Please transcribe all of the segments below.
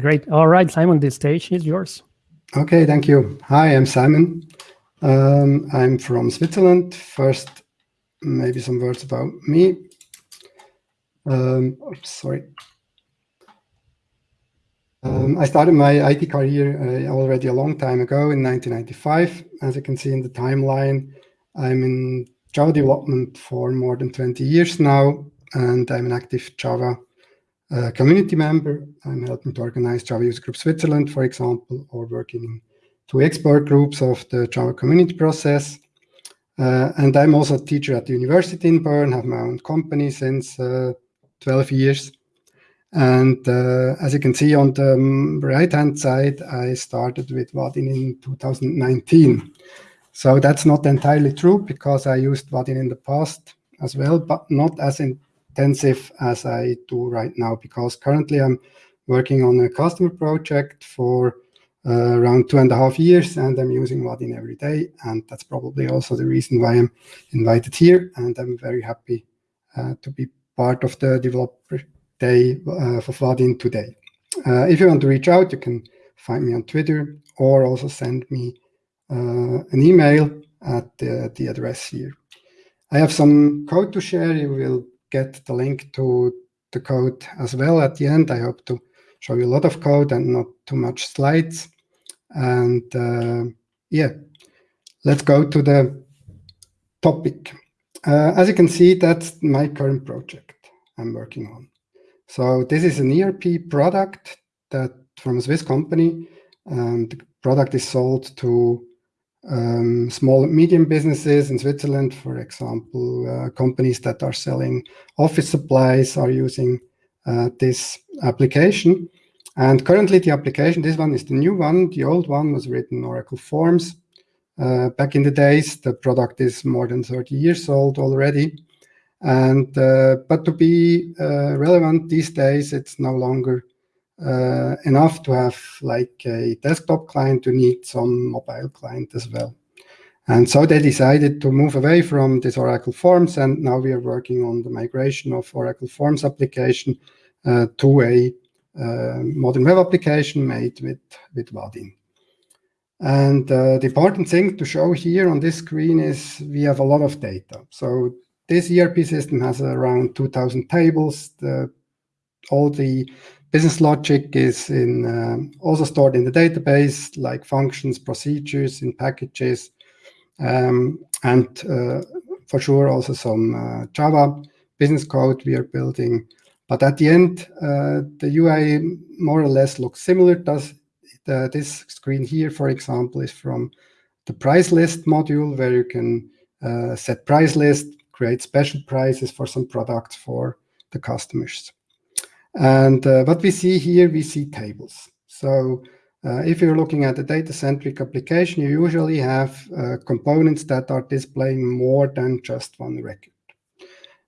Great. All right, Simon, the stage is yours. Okay, thank you. Hi, I'm Simon. Um, I'm from Switzerland. First, maybe some words about me. Um, sorry. Um, I started my IT career uh, already a long time ago in 1995. As you can see in the timeline, I'm in Java development for more than 20 years now, and I'm an active Java uh, community member. I'm helping to organize Java User Group Switzerland, for example, or working in two expert groups of the Java community process. Uh, and I'm also a teacher at the university in Bern, have my own company since uh, 12 years. And uh, as you can see on the um, right-hand side, I started with Vaadin in 2019. So that's not entirely true because I used Vaadin in the past as well, but not as intensive as I do right now because currently I'm working on a customer project for uh, around two and a half years and I'm using Vaadin every day. And that's probably also the reason why I'm invited here. And I'm very happy uh, to be part of the developer day uh, for Vaadin today. Uh, if you want to reach out, you can find me on Twitter or also send me uh, an email at the, the address here. I have some code to share. You will get the link to the code as well at the end. I hope to show you a lot of code and not too much slides. And uh, yeah, let's go to the topic. Uh, as you can see, that's my current project I'm working on. So this is an ERP product that from a Swiss company. And the product is sold to um, small and medium businesses in Switzerland, for example, uh, companies that are selling office supplies are using uh, this application. And currently the application, this one is the new one. The old one was written Oracle Forms. Uh, back in the days, the product is more than 30 years old already. And uh, but to be uh, relevant these days, it's no longer uh, enough to have like a desktop client. You need some mobile client as well. And so they decided to move away from this Oracle Forms, and now we are working on the migration of Oracle Forms application uh, to a uh, modern web application made with, with Vaadin. And uh, the important thing to show here on this screen is we have a lot of data. So this ERP system has around 2,000 tables. The, all the business logic is in uh, also stored in the database, like functions, procedures, in packages, um, and uh, for sure also some uh, Java business code we are building. But at the end, uh, the UI more or less looks similar. Does the, this screen here, for example, is from the price list module where you can uh, set price list, create special prices for some products for the customers. And uh, what we see here, we see tables. So uh, if you're looking at a data-centric application, you usually have uh, components that are displaying more than just one record.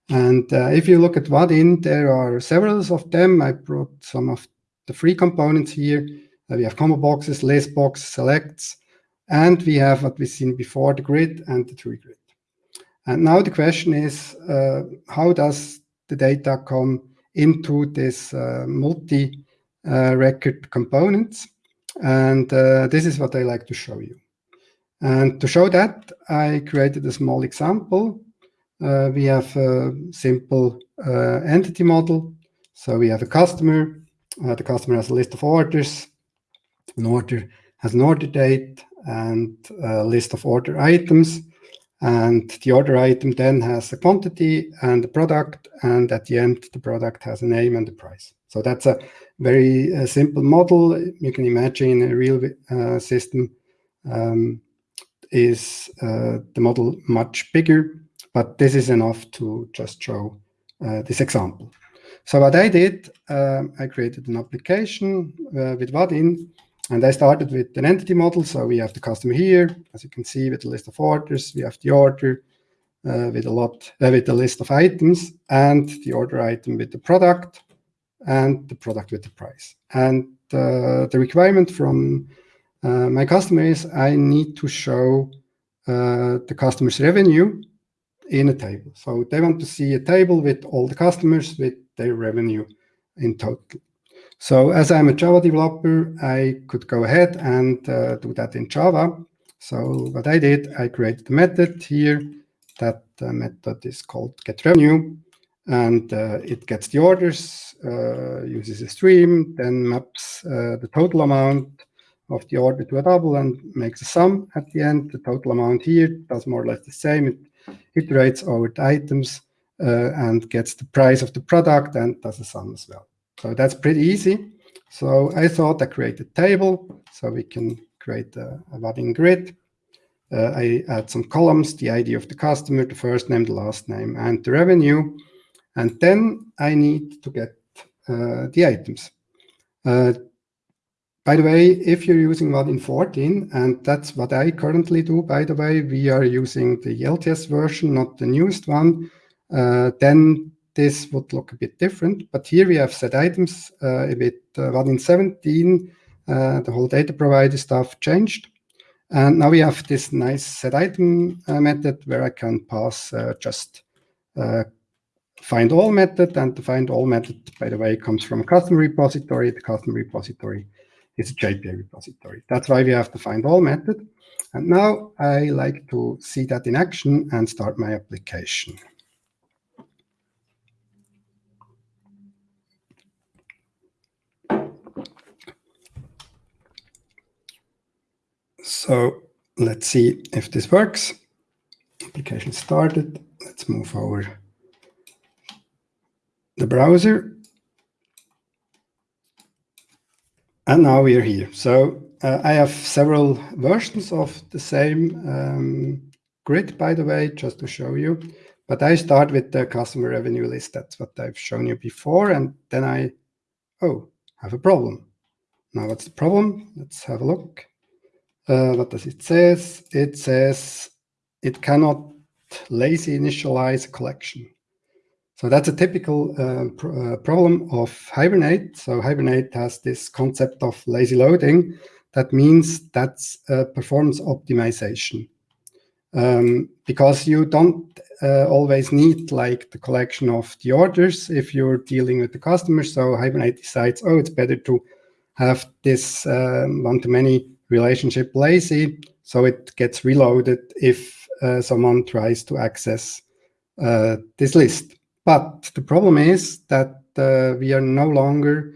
And uh, if you look at Vaadin, there are several of them. I brought some of the free components here. Uh, we have combo boxes, list box, selects, and we have what we've seen before, the grid and the tree grid. And now the question is, uh, how does the data come into this uh, multi-record uh, components? And uh, this is what I like to show you. And to show that, I created a small example. Uh, we have a simple uh, entity model. So we have a customer. the customer has a list of orders. An order has an order date and a list of order items. And the order item then has a quantity and a product, and at the end, the product has a name and a price. So that's a very uh, simple model. You can imagine a real uh, system um, is uh, the model much bigger, but this is enough to just show uh, this example. So what I did, um, I created an application uh, with Vaadin and I started with an entity model. So we have the customer here, as you can see, with a list of orders. We have the order uh, with a lot, uh, with a list of items, and the order item with the product, and the product with the price. And uh, the requirement from uh, my customer is I need to show uh, the customer's revenue in a table. So they want to see a table with all the customers with their revenue in total. So as I'm a Java developer, I could go ahead and uh, do that in Java. So what I did, I created a method here. That uh, method is called getRevenue, and uh, it gets the orders, uh, uses a stream, then maps uh, the total amount of the order to a double and makes a sum at the end. The total amount here does more or less the same. It iterates over the items uh, and gets the price of the product and does a sum as well. So that's pretty easy. So I thought I create a table so we can create a, a grid. Uh, I add some columns, the ID of the customer, the first name, the last name, and the revenue. And then I need to get uh, the items. Uh, by the way, if you're using Vaadin 14, and that's what I currently do, by the way, we are using the LTS version, not the newest one, uh, then this would look a bit different. But here we have set items uh, a bit, uh, Vaadin 17, uh, the whole data provider stuff changed. And now we have this nice set item uh, method where I can pass uh, just find all method. And the find all method, by the way, comes from a customer repository. The custom repository is a JPA repository. That's why we have the find all method. And now I like to see that in action and start my application. So let's see if this works. Application started. Let's move over the browser. And now we are here. So uh, I have several versions of the same um, grid, by the way, just to show you. But I start with the customer revenue list. That's what I've shown you before. And then I, oh, have a problem. Now what's the problem? Let's have a look. Uh, what does it says? It says it cannot lazy initialize a collection. So that's a typical uh, pr uh, problem of Hibernate. So Hibernate has this concept of lazy loading. That means that's performance optimization. Um, because you don't uh, always need like the collection of the orders if you're dealing with the customer. So Hibernate decides, oh, it's better to have this um, one-to-many relationship lazy, so it gets reloaded if uh, someone tries to access uh, this list. But the problem is that uh, we are no longer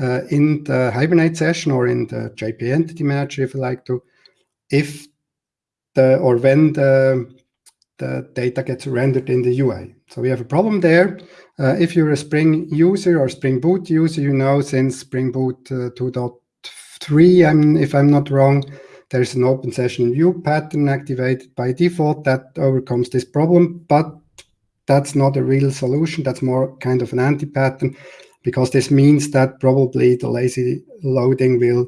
uh, in the Hibernate session or in the JP Entity Manager, if you like to, if the or when the, the data gets rendered in the UI. So we have a problem there. Uh, if you're a Spring user or Spring Boot user, you know since Spring Boot uh, 2.0 three, I'm, if I'm not wrong, there's an open session view pattern activated by default that overcomes this problem, but that's not a real solution. That's more kind of an anti-pattern because this means that probably the lazy loading will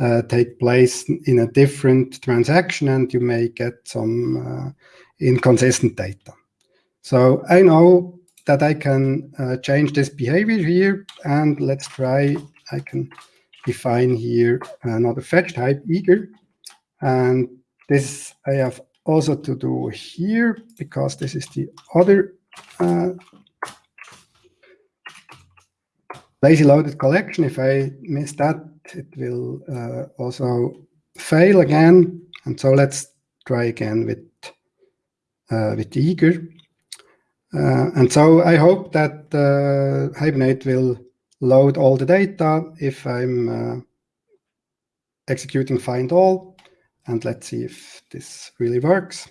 uh, take place in a different transaction and you may get some uh, inconsistent data. So I know that I can uh, change this behavior here and let's try, I can define here another fetch type eager and this I have also to do here because this is the other uh, lazy loaded collection. If I miss that, it will uh, also fail again. And so let's try again with uh, with eager. Uh, and so I hope that uh, Hibernate will load all the data if I'm uh, executing find all. And let's see if this really works.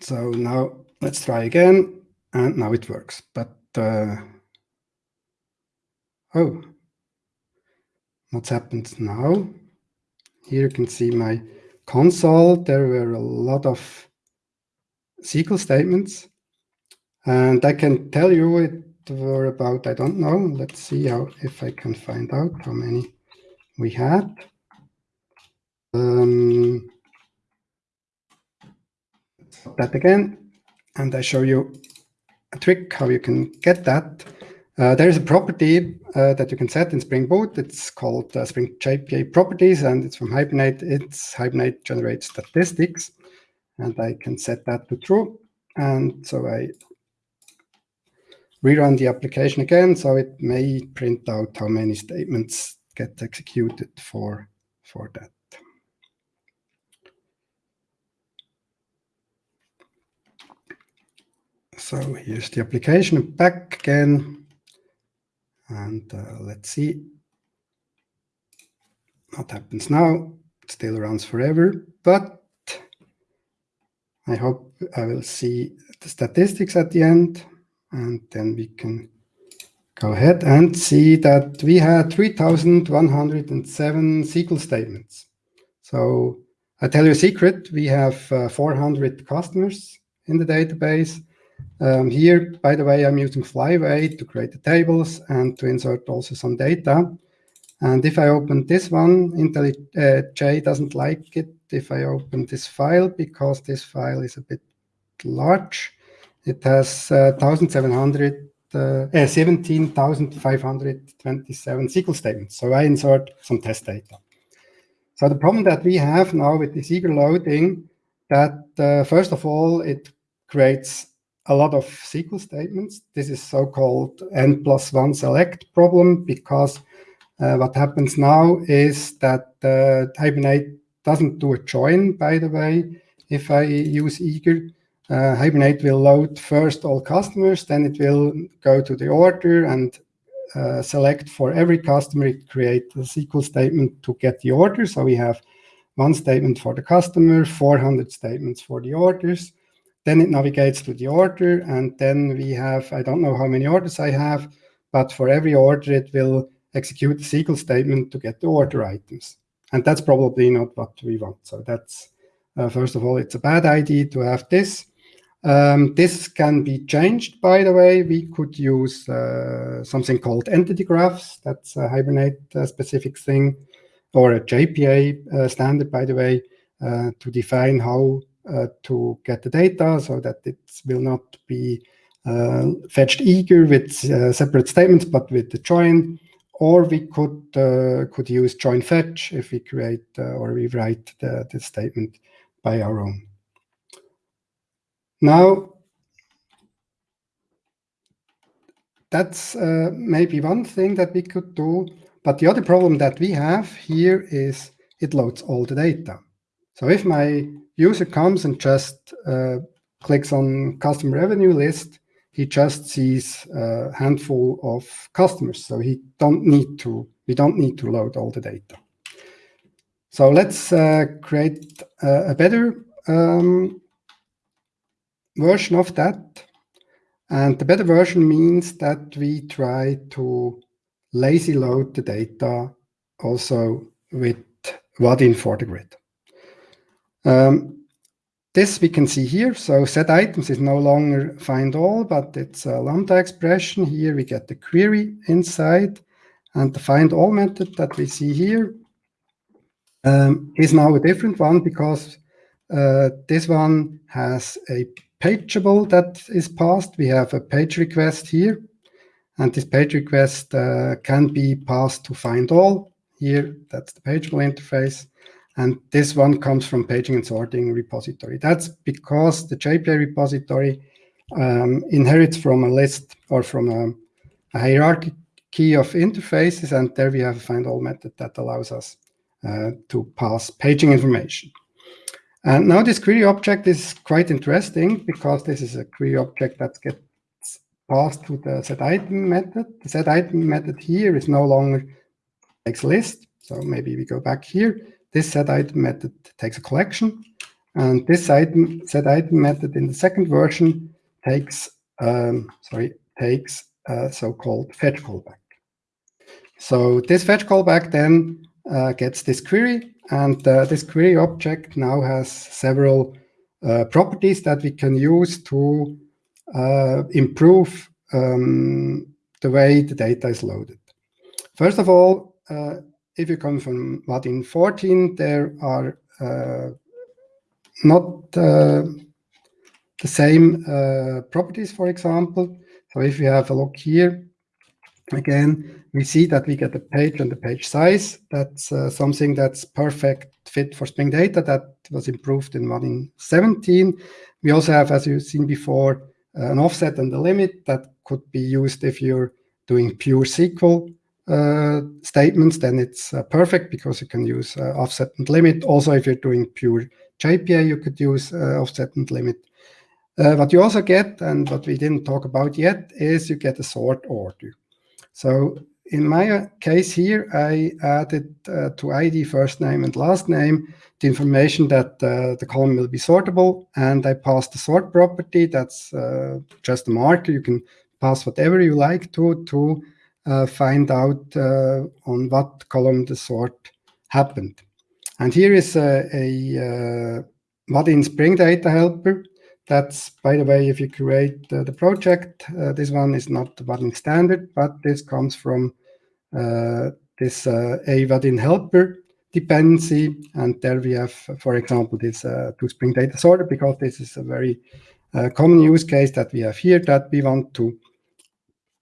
So now let's try again. And now it works. But, uh, oh, what's happened now? Here you can see my console. There were a lot of SQL statements. And I can tell you it were about, I don't know, let's see how if I can find out how many we had. Um, that again, and I show you a trick how you can get that. Uh, there is a property uh, that you can set in Spring Boot. It's called uh, Spring JPA properties, and it's from Hibernate. It's Hibernate generates statistics, and I can set that to true. And so I rerun the application again, so it may print out how many statements get executed for, for that. So here's the application back again. And uh, let's see what happens now. It still runs forever, but I hope I will see the statistics at the end. And then we can go ahead and see that we had 3,107 SQL statements. So I tell you a secret, we have uh, 400 customers in the database. Um, here, by the way, I'm using Flyway to create the tables and to insert also some data. And if I open this one, IntelliJ uh, doesn't like it if I open this file because this file is a bit large. It has uh, 1,700, uh, uh 17,527 SQL statements. So I insert some test data. So the problem that we have now with this eager loading, that uh, first of all, it creates a lot of SQL statements. This is so-called n plus one select problem because uh, what happens now is that uh, Hibernate doesn't do a join, by the way. If I use eager, uh, Hibernate will load first all customers, then it will go to the order and uh, select for every customer, it create a SQL statement to get the order. So we have one statement for the customer, 400 statements for the orders. Then it navigates to the order, and then we have, I don't know how many orders I have, but for every order, it will execute the SQL statement to get the order items. And that's probably not what we want. So that's, uh, first of all, it's a bad idea to have this. Um, this can be changed, by the way. We could use uh, something called entity graphs. That's a Hibernate-specific uh, thing, or a JPA uh, standard, by the way, uh, to define how uh, to get the data so that it will not be fetched eager with separate statements, but with the join or we could could use join fetch if we create or rewrite the, the statement by our own. Now, that's uh, maybe one thing that we could do, but the other problem that we have here is it loads all the data. So if my user comes and just uh, clicks on customer revenue list, he just sees a handful of customers. So he don't need to, we don't need to load all the data. So let's uh, create a, a better um, version of that. And the better version means that we try to lazy load the data also with Vaadin for the grid. Um, this we can see here. So set items is no longer find all, but it's a lambda expression. Here we get the query inside. And the find all method that we see here um, is now a different one because uh, this one has a pageable that is passed. We have a page request here. And this page request uh, can be passed to find all. Here, that's the pageable interface. And this one comes from paging and sorting repository. That's because the JPA repository um, inherits from a list or from a, a, hierarchy of interfaces. And there we have a find all method that allows us uh, to pass paging information. And now this query object is quite interesting because this is a query object that gets passed to the set item method. The set item method here is no longer takes list. So maybe we go back here this set item method takes a collection, and this item set item method in the second version takes um, sorry takes a so-called fetch callback. So this fetch callback then uh, gets this query, and uh, this query object now has several uh, properties that we can use to uh, improve um, the way the data is loaded. First of all, uh, if you come from Vaadin 14, there are uh, not uh, the same properties, for example. So if we have a look here, again, we see that we get the page and the page size. That's uh, something that's perfect fit for Spring Data that was improved in Vaadin 17. We also have, as you've seen before, an offset and a limit that could be used if you're doing pure SQL uh, statements, then it's uh, perfect because you can use uh, offset and limit. Also, if you're doing pure JPA, you could use uh, offset and limit. Uh, what you also get, and what we didn't talk about yet, is you get a sort order. So in my case here, I added uh, to ID first name and last name the information that uh, the column will be sortable, and I passed the sort property. That's uh, just a marker. You can pass whatever you like to to uh, find out uh, on what column the sort happened. And here is a, a Vaadin Spring Data helper. That's, by the way, if you create uh, the project, uh, this one is not the Vaadin standard, but this comes from uh, this uh, a Vaadin helper dependency. And there we have, for example, this uh, to Spring Data sorter, because this is a very uh, common use case that we have here that we want to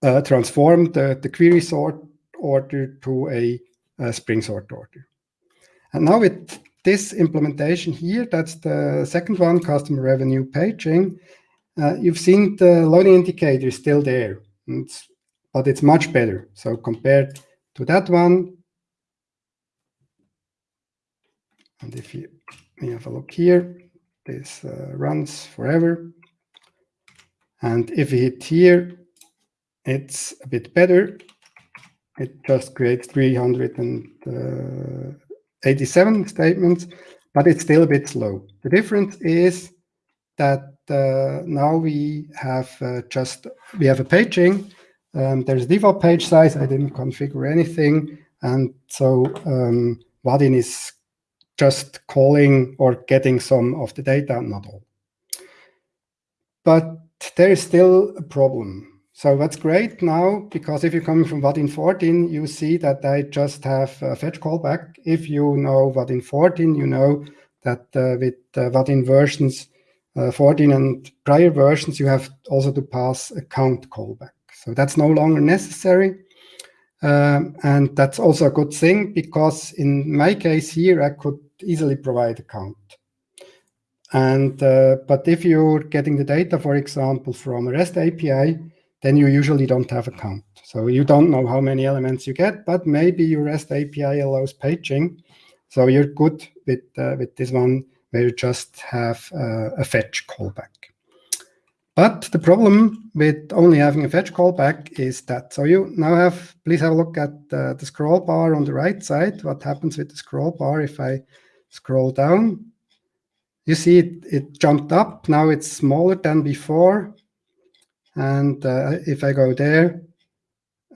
uh, transform the, the query sort order to a, a Spring sort order. And now with this implementation here, that's the second one, customer revenue paging. Uh, you've seen the loading indicator is still there, it's, but it's much better. So compared to that one, and if you, have a look here, this uh, runs forever. And if we hit here, it's a bit better. It just creates 387 statements, but it's still a bit slow. The difference is that uh, now we have uh, just, we have a paging. Um, there's default page size. I didn't configure anything. And so um, Vaadin is just calling or getting some of the data, not all. But there is still a problem. So that's great now, because if you're coming from Vaadin 14, you see that I just have a fetch callback. If you know Vaadin 14, you know that uh, with uh, Vaadin versions uh, 14 and prior versions, you have also to pass a count callback. So that's no longer necessary. Um, and that's also a good thing because in my case here, I could easily provide a count. And uh, but if you're getting the data, for example, from a REST API, then you usually don't have a count. So you don't know how many elements you get, but maybe your REST API allows paging. So you're good with, uh, with this one where you just have uh, a fetch callback. But the problem with only having a fetch callback is that, so you now have, please have a look at uh, the scroll bar on the right side. What happens with the scroll bar if I scroll down? You see it, it jumped up. Now it's smaller than before. And uh, if I go there,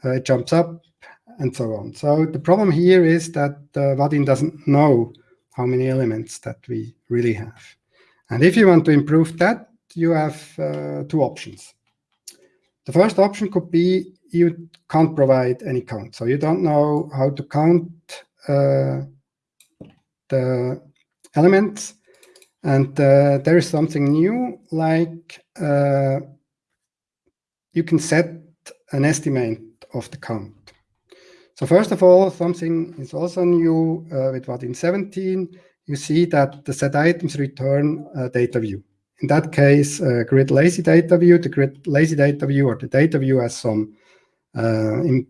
uh, it jumps up and so on. So the problem here is that uh, doesn't know how many elements that we really have. And if you want to improve that, you have uh, two options. The first option could be you can't provide any count. So you don't know how to count uh, the elements. And uh, there is something new like uh, you can set an estimate of the count. So first of all, something is also new uh, with Vaadin 17. You see that the set items return a data view. In that case, uh, grid lazy data view, the grid lazy data view or the data view has some uh, in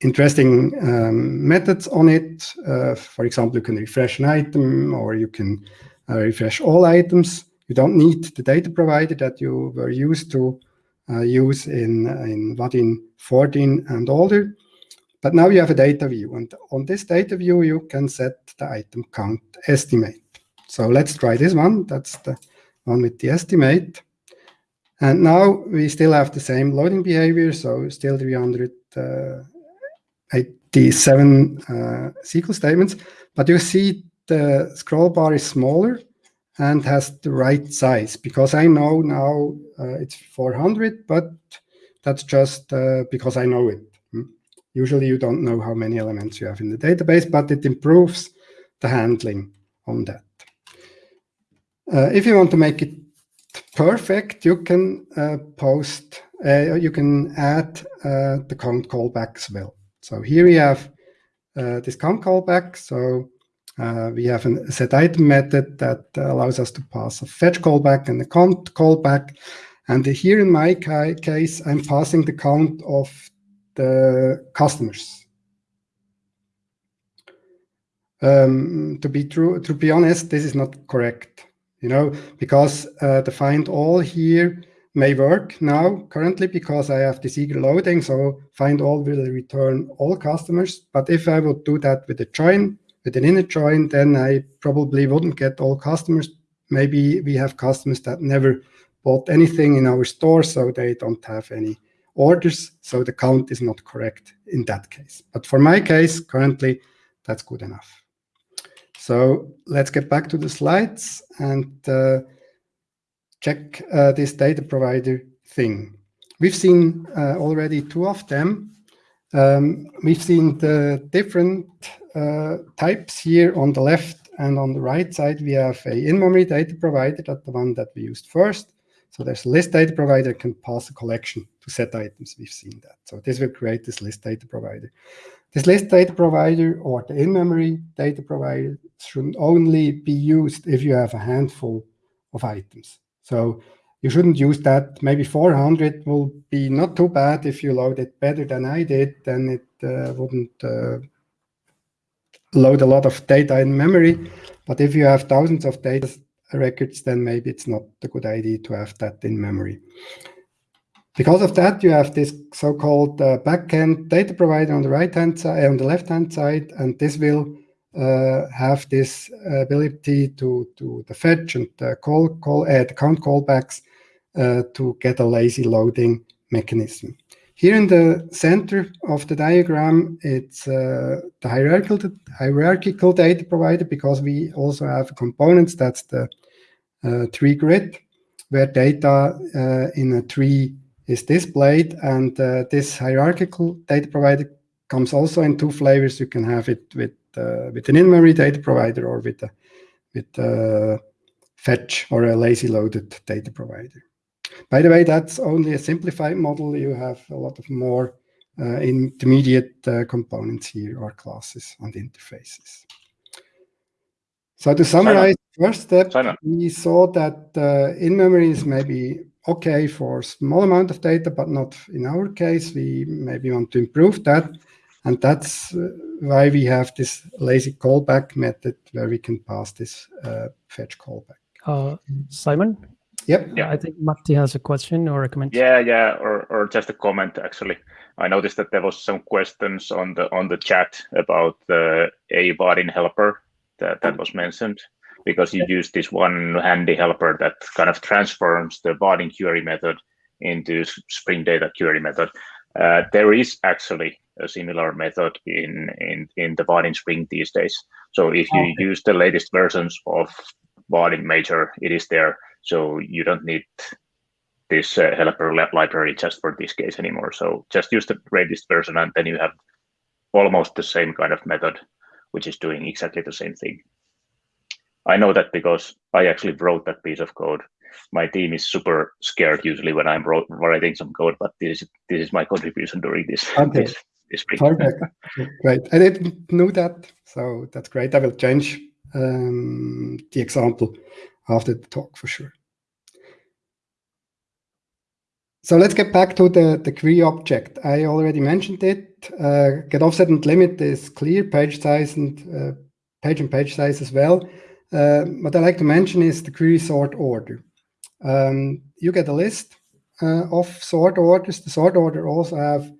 interesting um, methods on it. Uh, for example, you can refresh an item or you can uh, refresh all items. You don't need the data provider that you were used to use in, in Vaadin 14 and older. But now you have a data view, and on this data view, you can set the item count estimate. So let's try this one. That's the one with the estimate. And now we still have the same loading behavior, so still 387 uh, SQL statements. But you see the scroll bar is smaller and has the right size because I know now uh, it's 400, but that's just uh, because I know it. Hmm? Usually you don't know how many elements you have in the database, but it improves the handling on that. Uh, if you want to make it perfect, you can uh, post, uh, you can add uh, the count callback as well. So here we have this count callback. So uh, we have a set item method that allows us to pass a fetch callback and a count callback. And here in my ca case, I'm passing the count of the customers. Um, to be true, to be honest, this is not correct, you know, because uh, the find all here may work now currently because I have this eager loading. So find all will return all customers. But if I would do that with a join, with an inner join, then I probably wouldn't get all customers. Maybe we have customers that never bought anything in our store, so they don't have any orders. So the count is not correct in that case. But for my case, currently, that's good enough. So let's get back to the slides and uh, check uh, this data provider thing. We've seen uh, already two of them. Um, we've seen the different types here on the left and on the right side. We have a in-memory data provider, that's the one that we used first. So there's a list data provider can pass a collection to set items. We've seen that. So this will create this list data provider. This list data provider or the in-memory data provider should only be used if you have a handful of items. So you shouldn't use that. Maybe 400 will be not too bad if you load it better than I did, then it uh, wouldn't uh, load a lot of data in memory. But if you have thousands of data records, then maybe it's not a good idea to have that in memory. Because of that, you have this so-called uh, backend data provider on the right-hand side, on the left-hand side, and this will uh, have this ability to to the fetch and the call call uh, the count callbacks uh, to get a lazy loading mechanism. Here in the center of the diagram, it's uh, the hierarchical hierarchical data provider because we also have components. That's the uh, tree grid, where data uh, in a tree is displayed. And uh, this hierarchical data provider comes also in two flavors. You can have it with uh, with an in-memory data provider or with a with a fetch or a lazy loaded data provider. By the way, that's only a simplified model. You have a lot of more uh, intermediate uh, components here or classes and interfaces. So to summarize, first step, Simon. we saw that uh, in-memory is maybe okay for small amount of data, but not in our case. We maybe want to improve that. And that's uh, why we have this lazy callback method where we can pass this uh, fetch callback. Uh, Simon? Yep. Yeah, I think Matti has a question or a comment. Yeah, yeah, or, or just a comment actually. I noticed that there was some questions on the on the chat about the a Vaadin helper that, that was mentioned because you use this one handy helper that kind of transforms the Vaadin query method into Spring Data query method. Uh, there is actually a similar method in, in, in the Vaadin Spring these days. So if you okay. use the latest versions of Vaadin Major, it is there. So you don't need this uh, helper library just for this case anymore. So just use the latest version and then you have almost the same kind of method, which is doing exactly the same thing. I know that because I actually wrote that piece of code. My team is super scared usually when I'm writing some code, but this is this is my contribution during this. Okay. This, this Perfect. great. I didn't know that, so that's great. I will change um, the example after the talk for sure. So let's get back to the, the query object. I already mentioned it. Uh, get offset and limit is clear, page size and uh, page and page size as well. Uh, what I like to mention is the query sort order. Um, you get a list uh, of sort orders. The sort order also have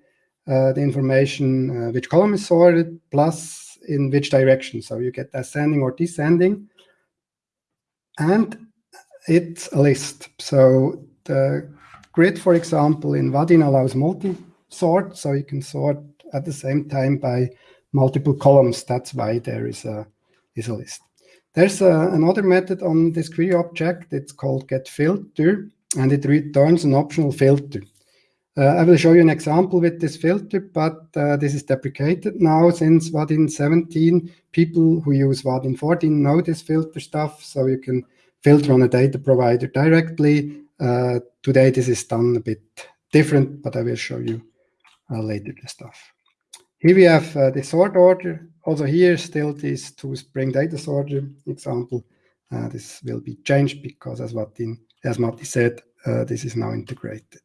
uh, the information uh, which column is sorted plus in which direction. So you get ascending or descending. And it's a list. So the grid, for example, in Vaadin allows multi-sort. So you can sort at the same time by multiple columns. That's why there is a, is a list. There's a, another method on this query object. It's called getFilter, and it returns an optional filter. Uh, I will show you an example with this filter, but uh, this is deprecated now since Vaadin 17. People who use Vaadin 14 know this filter stuff, so you can filter on a data provider directly. Uh, today, this is done a bit different, but I will show you later the stuff. Here we have uh, the sort order. Also here, still this two Spring data sorter example. Uh, this will be changed because, as Martin, as Matti said, uh, this is now integrated.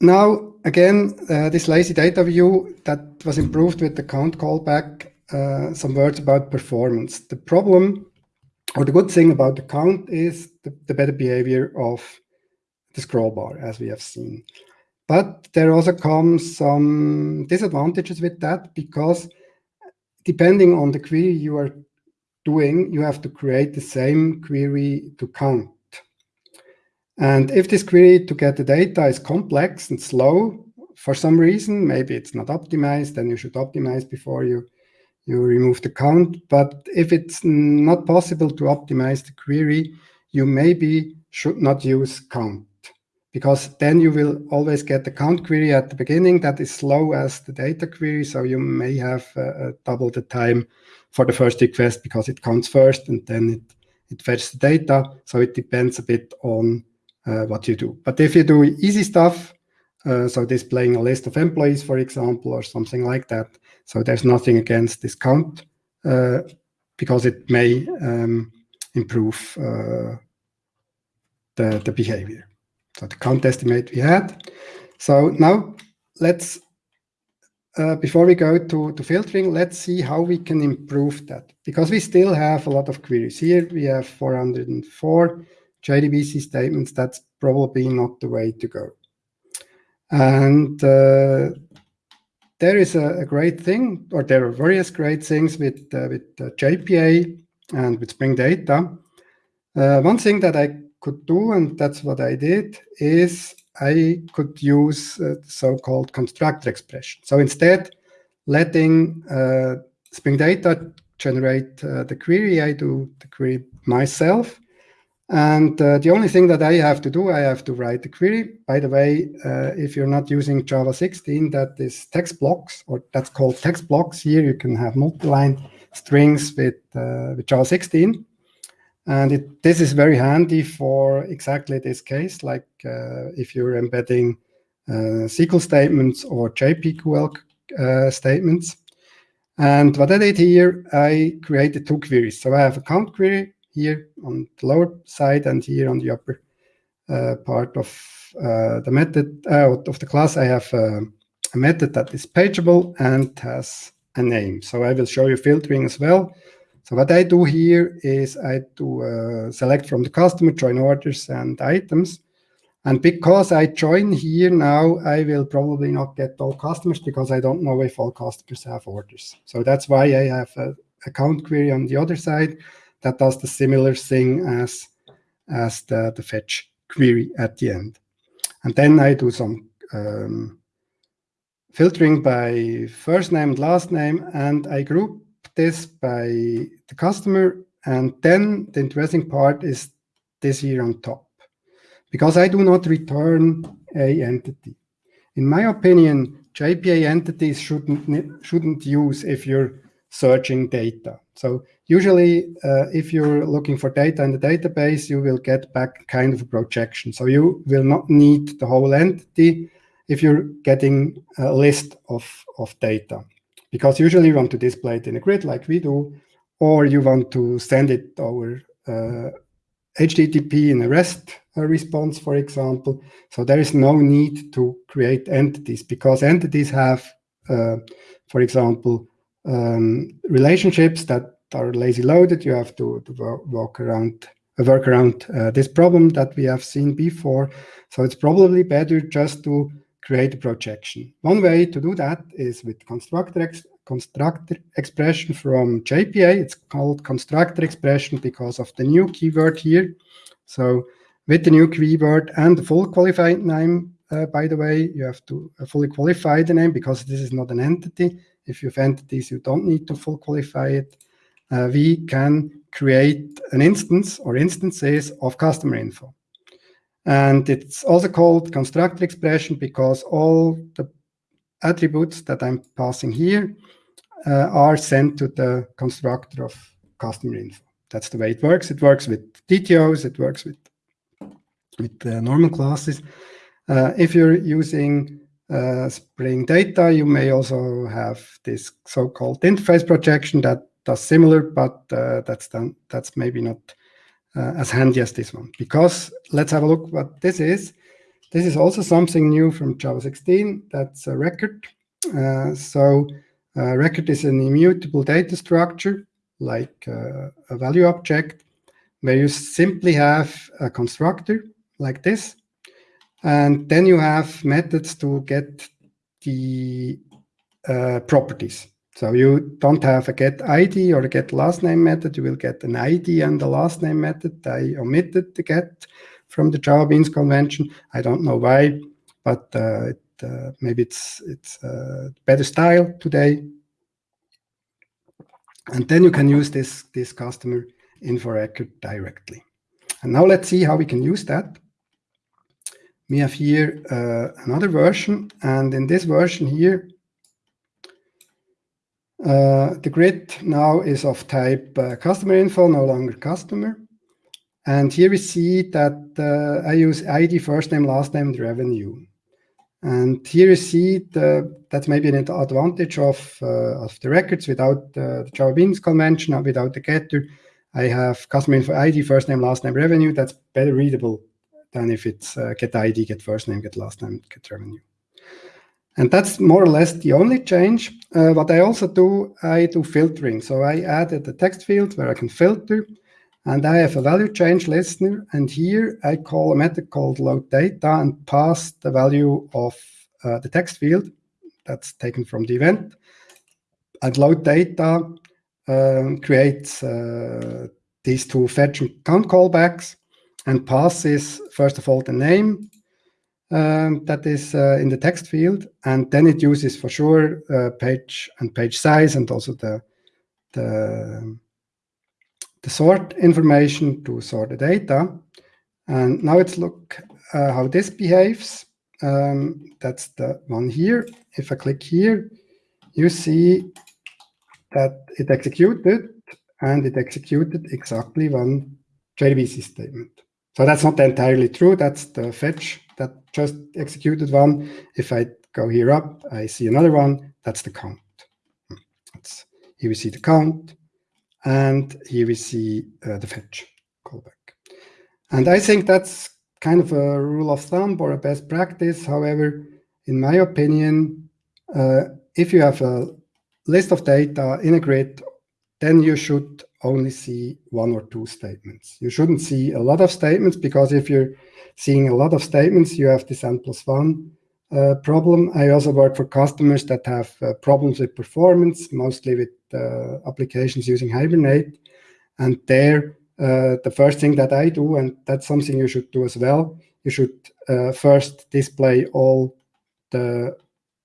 Now, again, uh, this lazy data view that was improved with the count callback, uh, some words about performance. The problem or the good thing about the count is the, the better behavior of the scroll bar, as we have seen. But there also comes some disadvantages with that because depending on the query you are doing, you have to create the same query to count. And if this query to get the data is complex and slow for some reason, maybe it's not optimized, then you should optimize before you, you remove the count. But if it's not possible to optimize the query, you maybe should not use count because then you will always get the count query at the beginning that is slow as the data query. So you may have uh, uh, double the time for the first request because it counts first and then it, it fetches the data. So it depends a bit on uh, what you do. But if you do easy stuff, uh, so displaying a list of employees, for example, or something like that, so there's nothing against this count uh, because it may um, improve uh, the, the behavior. So the count estimate we had. So now let's, uh, before we go to, to filtering, let's see how we can improve that. Because we still have a lot of queries. Here we have 404 JDBC statements. That's probably not the way to go. And uh, there is a, a, great thing, or there are various great things with, uh, with uh, JPA and with Spring Data. Uh, one thing that I could do, and that's what I did, is I could use uh, so-called constructor expression. So instead, letting uh, Spring Data generate the query, I do the query myself. And uh, the only thing that I have to do, I have to write the query. By the way, uh, if you're not using Java 16, that is text blocks, or that's called text blocks. Here you can have multi-line strings with, uh, with Java 16. And it, this is very handy for exactly this case, like uh, if you're embedding uh, SQL statements or JPQL uh, statements. And what I did here, I created two queries. So I have a count query here on the lower side and here on the upper uh, part of uh, the method uh, of the class. I have a method that is pageable and has a name. So I will show you filtering as well. So what I do here is I do uh, select from the customer, join orders and items. And because I join here now, I will probably not get all customers because I don't know if all customers have orders. So that's why I have a account query on the other side that does the similar thing as, as the, the fetch query at the end. And then I do some um, filtering by first name and last name, and I group this by the customer. And then the interesting part is this here on top. Because I do not return a entity. In my opinion, JPA entities shouldn't, shouldn't use if you're searching data. So usually, uh, if you're looking for data in the database, you will get back kind of a projection. So you will not need the whole entity if you're getting a list of, of data because usually you want to display it in a grid like we do, or you want to send it over uh, HTTP in a REST uh, response, for example. So there is no need to create entities because entities have, uh, for example, um, relationships that are lazy loaded. You have to, to walk around work around uh, this problem that we have seen before. So it's probably better just to create a projection. One way to do that is with constructor, ex constructor expression from JPA. It's called constructor expression because of the new keyword here. So with the new keyword and the full qualified name, uh, by the way, you have to uh, fully qualify the name because this is not an entity. If you have entities, you don't need to full qualify it. Uh, we can create an instance or instances of customer info. And it's also called constructor expression because all the attributes that I'm passing here uh, are sent to the constructor of customer info. That's the way it works. It works with DTOs, it works with, with uh, normal classes. Uh, if you're using Spring Data, you may also have this so-called interface projection that does similar, but uh, that's done. That's maybe not uh, as handy as this one. Because let's have a look what this is. This is also something new from Java 16. That's a record. Uh, so a record is an immutable data structure, like uh, a value object, where you simply have a constructor like this. And then you have methods to get the uh, properties. So you don't have a get ID or a get last name method. You will get an ID and the last name method. I omitted the get from the Java Beans convention. I don't know why, but uh, it, uh, maybe it's it's uh, better style today. And then you can use this this customer info record directly. And now let's see how we can use that. We have here uh, another version, and in this version here, uh, the grid now is of type uh, customer info, no longer customer. And here we see that uh, I use ID, first name, last name, the revenue. And here you see the, that's maybe an advantage of, uh, of the records without uh, the Java Beans convention, without the getter. I have customer info ID, first name, last name, revenue. That's better readable than if it's uh, get ID, get first name, get last name, get revenue. And that's more or less the only change. Uh, what I also do, I do filtering. So I added a text field where I can filter, and I have a value change listener. And here I call a method called load data and pass the value of uh, the text field that's taken from the event. And load data um, creates uh, these two fetch and count callbacks and passes, first of all, the name um, that is uh, in the text field, and then it uses for sure uh, page and page size and also the, the, the sort information to sort the data. And now let's look uh, how this behaves. Um, that's the one here. If I click here, you see that it executed and it executed exactly one JDBC statement. So that's not entirely true. That's the fetch that just executed one. If I go here up, I see another one. That's the count. That's, here we see the count. And here we see uh, the fetch callback. And I think that's kind of a rule of thumb or a best practice. However, in my opinion, uh, if you have a list of data in a grid, then you should only see one or two statements. You shouldn't see a lot of statements because if you're seeing a lot of statements, you have this n plus one uh, problem. I also work for customers that have uh, problems with performance, mostly with uh, applications using Hibernate. And there, uh, the first thing that I do, and that's something you should do as well, you should uh, first display all the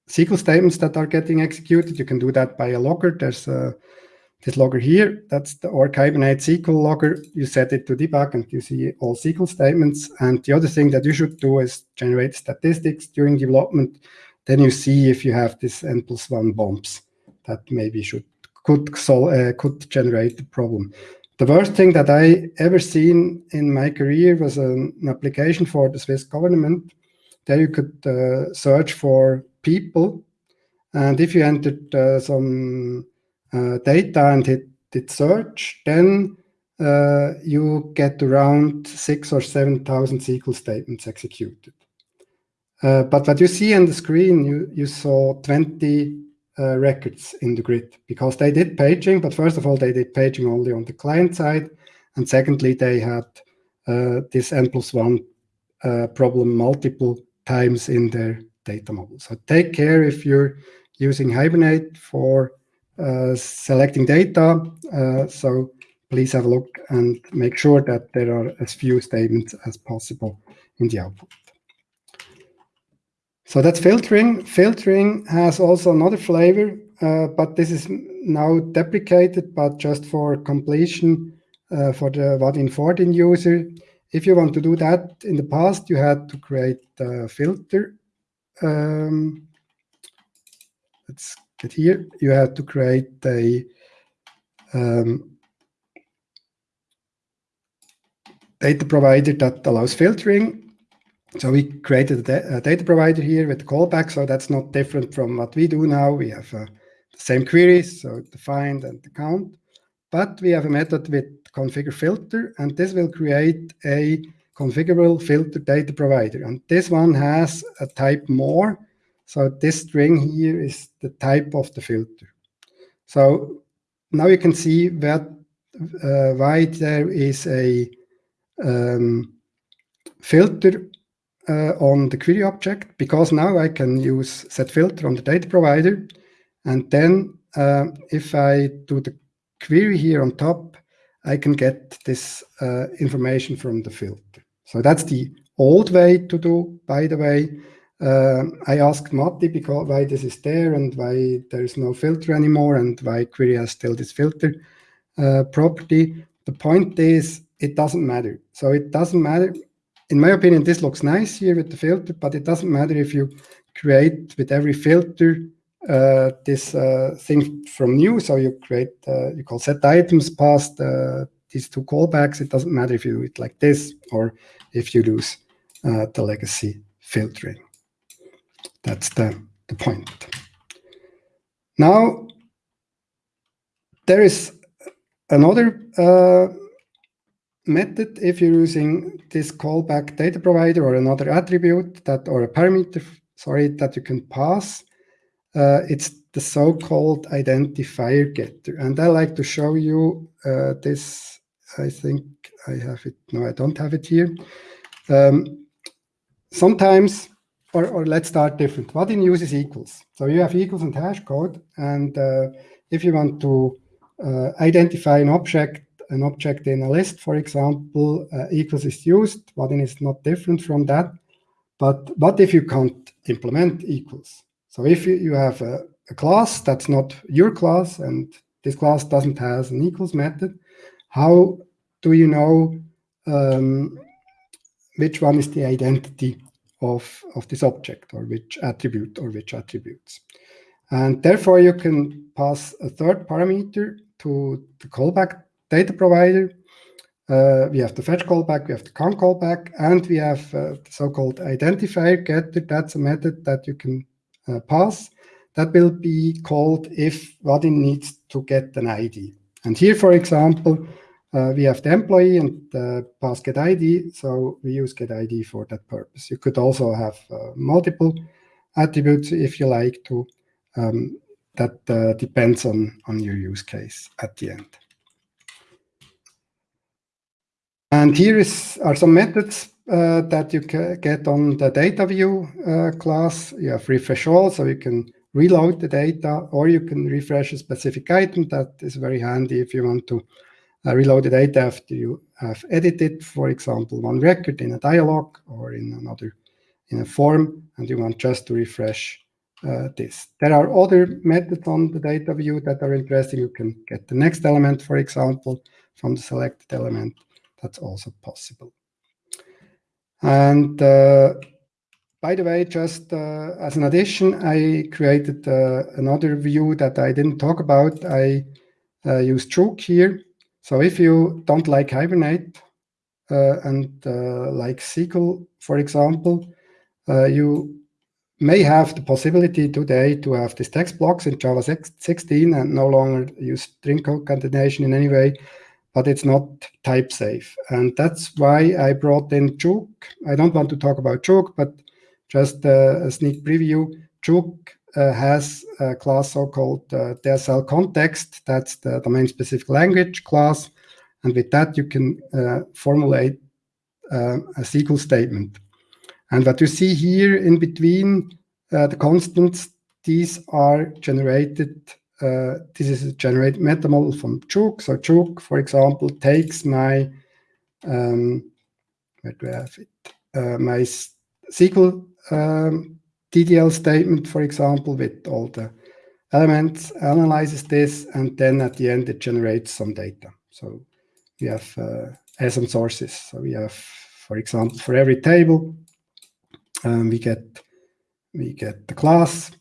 SQL statements that are getting executed. You can do that by a logger. There's a this logger here, that's the org Hibernate SQL logger. You set it to debug and you see all SQL statements. And the other thing that you should do is generate statistics during development. Then you see if you have this n plus one bumps that maybe should could solve, uh, could generate the problem. The worst thing that I ever seen in my career was an, an application for the Swiss government. There you could uh, search for people. And if you entered uh, some data and hit, hit search, then uh, you get around six or 7,000 SQL statements executed. Uh, but what you see on the screen, you, you saw 20 uh, records in the grid because they did paging, but first of all, they did paging only on the client side. And secondly, they had uh, this N plus one uh, problem multiple times in their data model. So take care if you're using Hibernate for uh, selecting data. Uh, so please have a look and make sure that there are as few statements as possible in the output. So that's filtering. Filtering has also another flavor, uh, but this is now deprecated, but just for completion uh, for the Vaadin 14 user. If you want to do that, in the past you had to create a filter. Um, let's here you have to create a um, data provider that allows filtering. So we created a, data provider here with the callback. So that's not different from what we do now. We have uh, the same queries, so the find and the count. but we have a method with configure filter, and this will create a configurable filter data provider. And this one has a type more. So this string here is the type of the filter. So now you can see that uh, why there is a um, filter uh, on the query object, because now I can use set filter on the data provider. And then uh, if I do the query here on top, I can get this uh, information from the filter. So that's the old way to do, by the way. Uh, I asked Matti because why this is there and why there is no filter anymore and why query has still this filter uh, property. The point is it doesn't matter. So it doesn't matter. In my opinion, this looks nice here with the filter, but it doesn't matter if you create with every filter uh, this uh, thing from new. So you create, uh, you call set items past uh, these two callbacks. It doesn't matter if you do it like this or if you use uh, the legacy filtering. That's the, the point. Now, there is another uh, method if you're using this callback data provider or another attribute that or a parameter, sorry, that you can pass. Uh, it's the so-called identifier getter. And I like to show you uh, this. I think I have it. No, I don't have it here. Um, sometimes, or, or let's start different. Vaadin uses equals. So you have equals and hash code. And uh, if you want to uh, identify an object, an object in a list, for example, uh, equals is used. Vaadin is not different from that. But what if you can't implement equals? So if you, have a, a class that's not your class and this class doesn't have an equals method, how do you know um, which one is the identity of, of this object or which attribute or which attributes? And therefore, you can pass a third parameter to the callback data provider. Uh, we have the fetch callback, we have the count callback, and we have uh, the so-called identifier getter. That's a method that you can uh, pass. That will be called if Vaadin needs to get an ID. And here, for example, we have the employee and the pass get ID, so we use get ID for that purpose. You could also have uh, multiple attributes if you like to. Um, that uh, depends on, on your use case at the end. And here is, are some methods uh, that you can get on the data view uh, class. You have refresh all, so you can reload the data, or you can refresh a specific item. That is very handy if you want to uh, reload the data after you have edited, for example, one record in a dialog or in another in a form, and you want just to refresh uh, this. There are other methods on the data view that are interesting. You can get the next element, for example, from the selected element. That's also possible. And uh, by the way, just uh, as an addition, I created uh, another view that I didn't talk about. I uh, use jOOQ here. So if you don't like Hibernate uh, and uh, like SQL, for example, you may have the possibility today to have these text blocks in Java 16 and no longer use string concatenation in any way but it's not type safe. And that's why I brought in jOOQ. I don't want to talk about jOOQ, but just a sneak preview. jOOQ uh, has a class so-called uh, DSL context. That's the domain-specific language class. And with that, you can uh, formulate uh, a SQL statement. And what you see here in between uh, the constants, these are generated uh, this is a generate meta model from jOOQ. So jOOQ, for example, takes my um, where do I have it? Uh, my SQL um, DDL statement, for example, with all the elements, analyzes this, and then at the end it generates some data. So we have uh, some sources. So we have, for example, for every table, um, we get we get the class,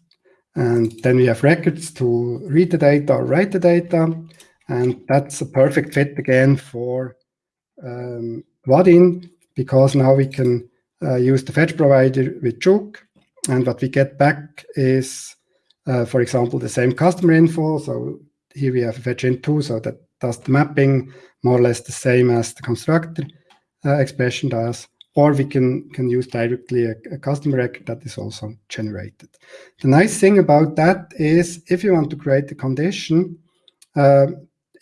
and then we have records to read the data or write the data. And that's a perfect fit again for um, Vaadin, because now we can uh, use the fetch provider with jOOQ. And what we get back is, uh, for example, the same customer info. So here we have fetch in2, so that does the mapping more or less the same as the constructor uh, expression does, or we can, can use directly a, a custom record that is also generated. The nice thing about that is if you want to create a condition, uh,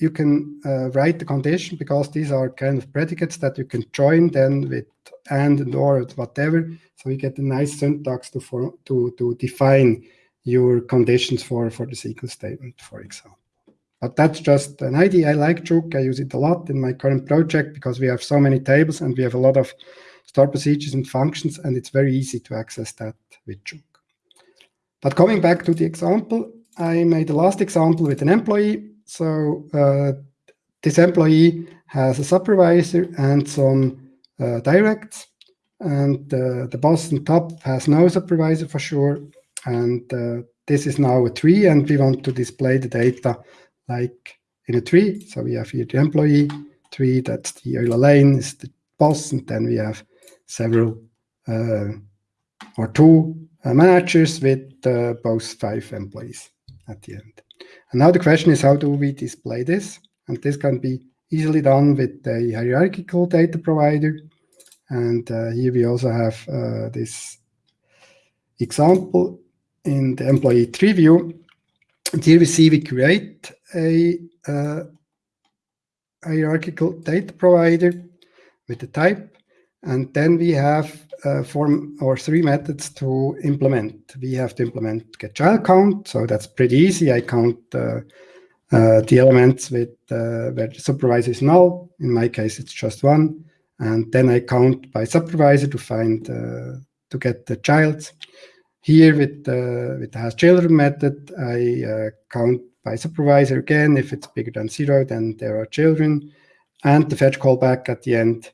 you can uh, write the condition because these are kind of predicates that you can join then with and and or whatever. So you get a nice syntax to to to define your conditions for for the SQL statement, for example. But that's just an idea. I like jOOQ. I use it a lot in my current project because we have so many tables and we have a lot of store procedures and functions, and it's very easy to access that with jOOQ. But coming back to the example, I made the last example with an employee so uh, this employee has a supervisor and some uh, directs, and uh, the boss on top has no supervisor for sure. And uh, this is now a tree, and we want to display the data like in a tree. So we have here the employee tree, that's the Euler lane, is the boss, and then we have several uh, or two uh, managers with both five employees at the end. And now the question is, how do we display this? And this can be easily done with a hierarchical data provider. And uh, here we also have uh, this example in the employee tree view. And here we see we create a uh, hierarchical data provider with the type. And then we have uh, form or three methods to implement. We have to implement get child count, so that's pretty easy. I count uh, uh, the elements with uh, where the supervisor is null. In my case, it's just one, and then I count by supervisor to find uh, to get the child. Here with the with the has children method, I uh, count by supervisor again. If it's bigger than zero, then there are children, and the fetch callback at the end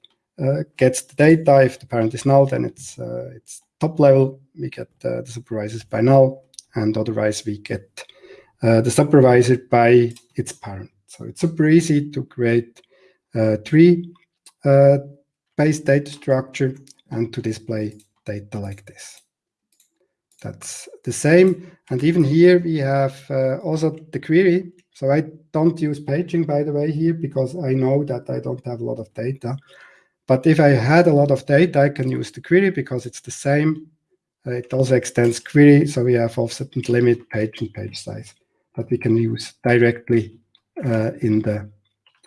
gets the data. If the parent is null, then it's uh, it's top level. We get uh, the supervisors by null, and otherwise we get the supervisor by its parent. So it's super easy to create a tree based data structure and to display data like this. That's the same. And even here we have uh, also the query. So I don't use paging, by the way, here because I know that I don't have a lot of data. But if I had a lot of data, I can use the query because it's the same. Uh, it also extends query, so we have offset and limit page and page size that we can use directly uh, in the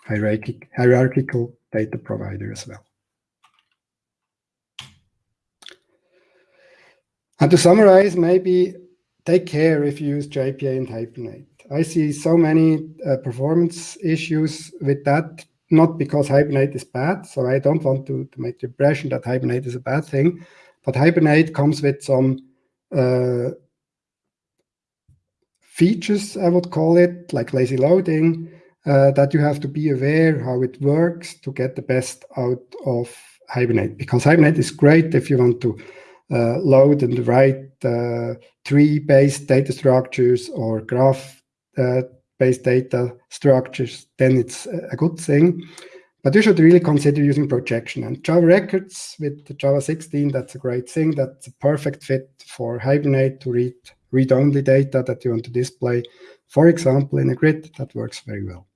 hierarchic, hierarchical data provider as well. And to summarize, maybe take care if you use JPA and Hibernate. I see so many uh, performance issues with that not because Hibernate is bad. So I don't want to, to make the impression that Hibernate is a bad thing, but Hibernate comes with some uh, features, I would call it, like lazy loading, uh, that you have to be aware how it works to get the best out of Hibernate. Because Hibernate is great if you want to uh, load and write uh, tree-based data structures or graph uh, based data structures, then it's a good thing. But you should really consider using projection. And Java Records with Java 16, that's a great thing. That's a perfect fit for Hibernate to read read-only data that you want to display. For example, in a grid, that works very well.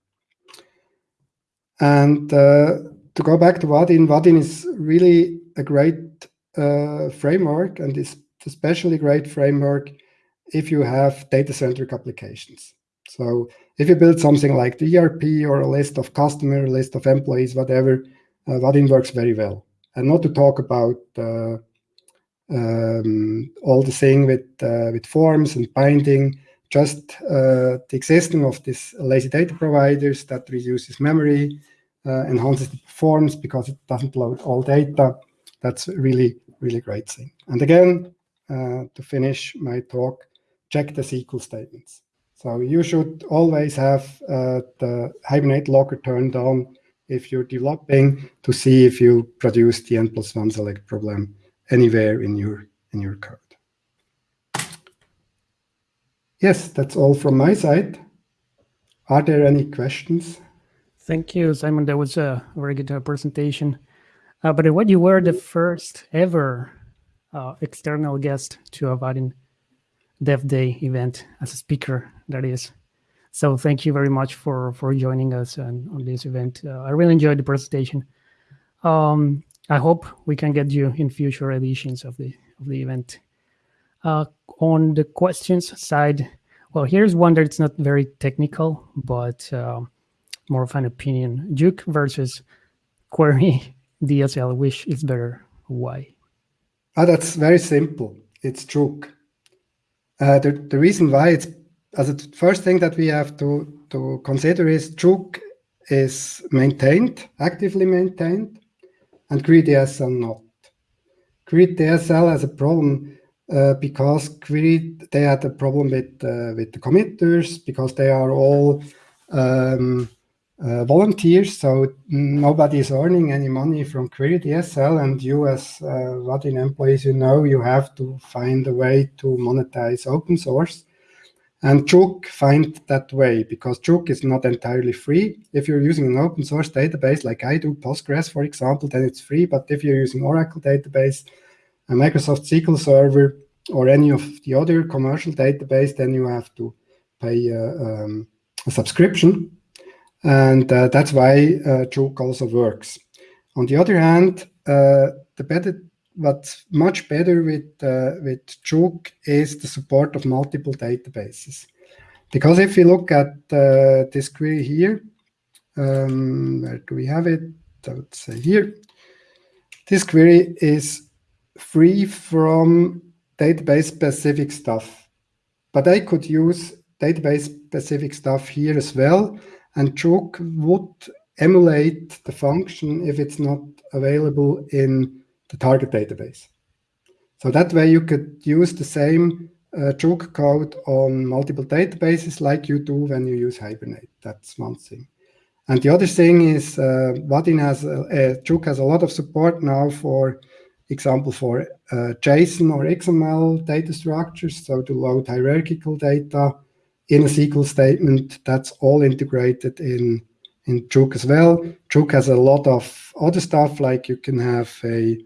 And uh, to go back to Vaadin, Vaadin is really a great uh, framework and is especially great framework if you have data-centric applications. So if you build something like the ERP or a list of customer, list of employees, whatever, uh, Vaadin works very well. And not to talk about uh, um, all the thing with uh, with forms and binding, just uh, the existing of this lazy data providers that reduces memory, uh, enhances the performance because it doesn't load all data. That's really, really great thing. And again, uh, to finish my talk, check the SQL statements. So you should always have uh, the Hibernate logger turned on if you're developing to see if you produce the n plus one select problem anywhere in your in your code. Yes, that's all from my side. Are there any questions? Thank you, Simon. That was a very good uh, presentation. Uh, but what you were the first ever uh, external guest to a Vaadin Dev Day event as a speaker, that is. So thank you very much for for joining us on, on this event. Uh, I really enjoyed the presentation. Um, I hope we can get you in future editions of the of the event. Uh, on the questions side, well, here's one that's not very technical, but uh, more of an opinion. jOOQ versus query DSL, which is better? Why? Ah, that's very simple. It's jOOQ. Uh, the, the reason why it's as the first thing that we have to, to consider is jOOQ is maintained, actively maintained, and QueryDSL not. QueryDSL has a problem uh, because Query they had a problem with uh, with the committers because they are all um, uh, volunteers, so nobody is earning any money from QueryDSL, and you as uh, Vaadin employees, you know, you have to find a way to monetize open source. And jOOQ find that way because jOOQ is not entirely free. If you're using an open source database like I do, Postgres, for example, then it's free. But if you're using Oracle database, a Microsoft SQL Server, or any of the other commercial database, then you have to pay uh, um, a subscription. And uh, that's why uh, also works. On the other hand, uh, the better what's much better with uh, with jOOQ is the support of multiple databases. Because if you look at uh, this query here, um, where do we have it? I would say here. This query is free from database specific stuff, but I could use database specific stuff here as well. And jOOQ would emulate the function if it's not available in the target database. So that way you could use the same uh, code on multiple databases like you do when you use Hibernate. That's one thing. And the other thing is uh, Vaadin has, uh, jOOQ has a lot of support now for example, for uh, JSON or XML data structures, so to load hierarchical data in a SQL statement, that's all integrated in, in jOOQ as well. jOOQ has a lot of other stuff, like you can have a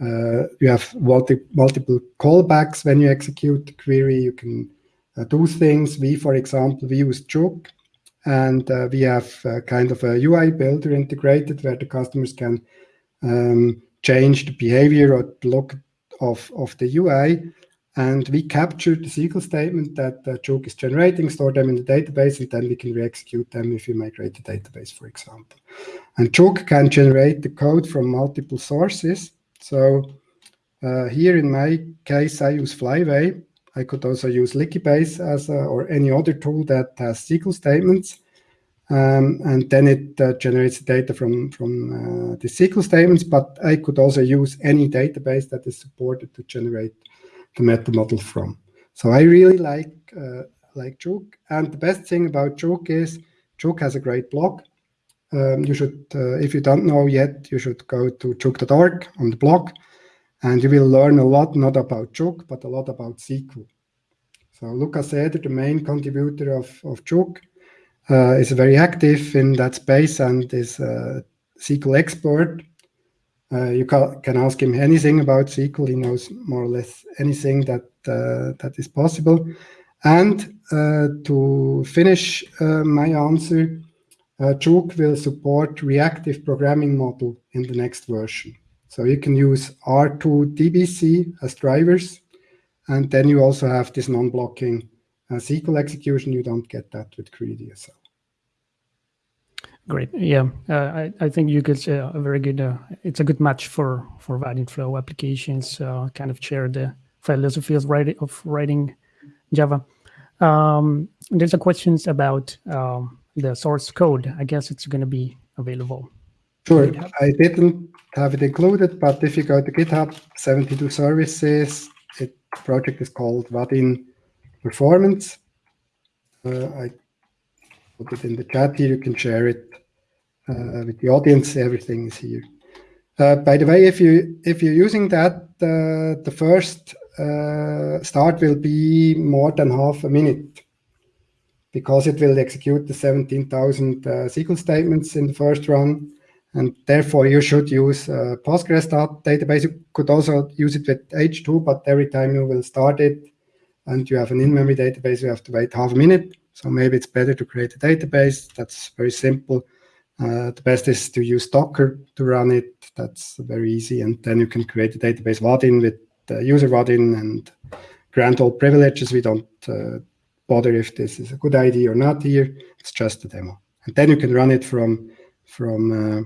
uh, you have multi multiple callbacks when you execute the query. You can uh, do things. We, for example, we use jOOQ, and uh, we have uh, kind of a UI builder integrated where the customers can um, change the behavior or look of, of the UI. And we capture the SQL statement that uh, is generating, store them in the database, and then we can re-execute them if you migrate the database, for example. And jOOQ can generate the code from multiple sources. So uh, here in my case, I use Flyway. I could also use Liquibase as a, or any other tool that has SQL statements. Um, and then it uh, generates data from, from uh, the SQL statements, but I could also use any database that is supported to generate the meta model from. So I really like, uh, like jOOQ. And the best thing about jOOQ is jOOQ has a great blog. Um, you should, uh, if you don't know yet, you should go to jooq.org on the blog, and you will learn a lot, not about jOOQ, but a lot about SQL. So Lukas Eder, the main contributor of, of jOOQ, uh, is very active in that space and is a SQL expert. Uh, you ca can ask him anything about SQL. He knows more or less anything that uh, that is possible. And uh, to finish uh, my answer, uh, jOOQ will support reactive programming model in the next version. So you can use R2 DBC as drivers, and then you also have this non-blocking uh, SQL execution. You don't get that with QueryDSL. Great. Yeah, uh, I, I think you could uh, a very good. Uh, it's a good match for for Vaadin Flow applications. Uh, kind of share the philosophy of writing of writing Java. Um, there's a questions about um, the source code. I guess it's going to be available. Sure. I didn't have it included, but if you go to GitHub 72 services, it project is called Vaadin Performance. Uh, I put it in the chat here. You can share it uh, with the audience. Everything is here. Uh, by the way, if you if you're using that, uh, the first uh, start will be more than half a minute because it will execute the 17,000 uh, SQL statements in the first run. And therefore, you should use uh, Postgres database. You could also use it with H2, but every time you will start it and you have an in-memory database, you have to wait half a minute. So maybe it's better to create a database. That's very simple. Uh, the best is to use Docker to run it. That's very easy. And then you can create a database Vaadin with the user Vaadin and grant all privileges. We don't uh, bother if this is a good idea or not here. It's just a demo. And then you can run it from, from, uh,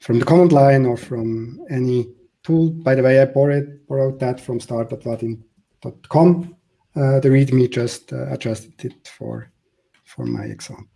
from the command line or from any tool. By the way, I borrowed, borrowed that from start.vaadin.com. Uh, the README just uh, adjusted it for, for my example.